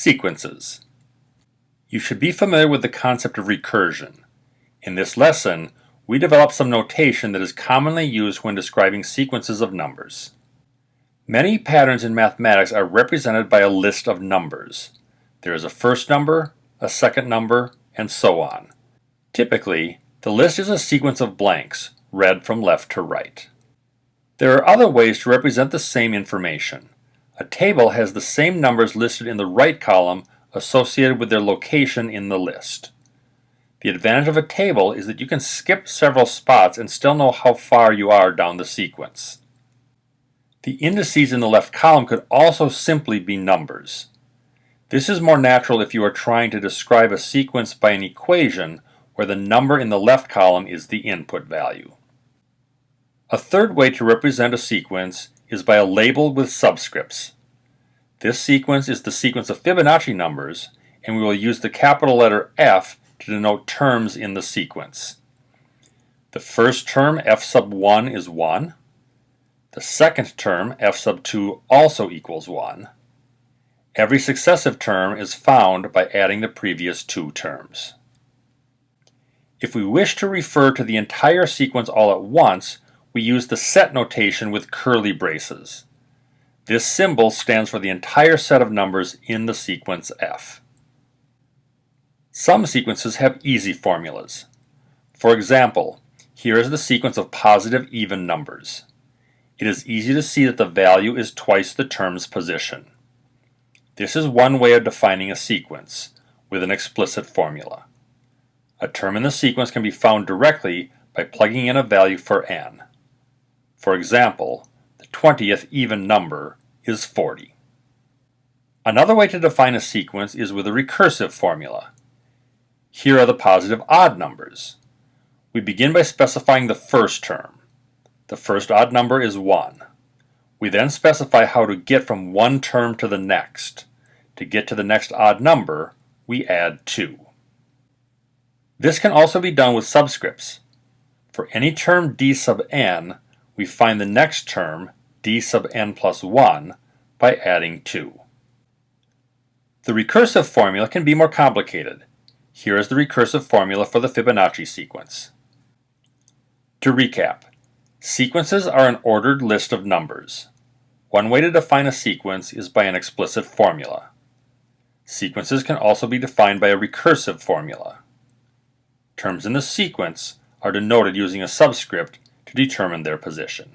Sequences. You should be familiar with the concept of recursion. In this lesson, we develop some notation that is commonly used when describing sequences of numbers. Many patterns in mathematics are represented by a list of numbers. There is a first number, a second number, and so on. Typically, the list is a sequence of blanks, read from left to right. There are other ways to represent the same information. A table has the same numbers listed in the right column associated with their location in the list. The advantage of a table is that you can skip several spots and still know how far you are down the sequence. The indices in the left column could also simply be numbers. This is more natural if you are trying to describe a sequence by an equation where the number in the left column is the input value. A third way to represent a sequence is by a label with subscripts. This sequence is the sequence of Fibonacci numbers, and we will use the capital letter F to denote terms in the sequence. The first term, f sub 1, is 1. The second term, f sub 2, also equals 1. Every successive term is found by adding the previous two terms. If we wish to refer to the entire sequence all at once, we use the set notation with curly braces. This symbol stands for the entire set of numbers in the sequence f. Some sequences have easy formulas. For example, here is the sequence of positive even numbers. It is easy to see that the value is twice the term's position. This is one way of defining a sequence, with an explicit formula. A term in the sequence can be found directly by plugging in a value for n. For example, the 20th even number is 40. Another way to define a sequence is with a recursive formula. Here are the positive odd numbers. We begin by specifying the first term. The first odd number is 1. We then specify how to get from one term to the next. To get to the next odd number, we add 2. This can also be done with subscripts. For any term d sub n, we find the next term, d sub n plus 1, by adding 2. The recursive formula can be more complicated. Here is the recursive formula for the Fibonacci sequence. To recap, sequences are an ordered list of numbers. One way to define a sequence is by an explicit formula. Sequences can also be defined by a recursive formula. Terms in the sequence are denoted using a subscript to determine their position.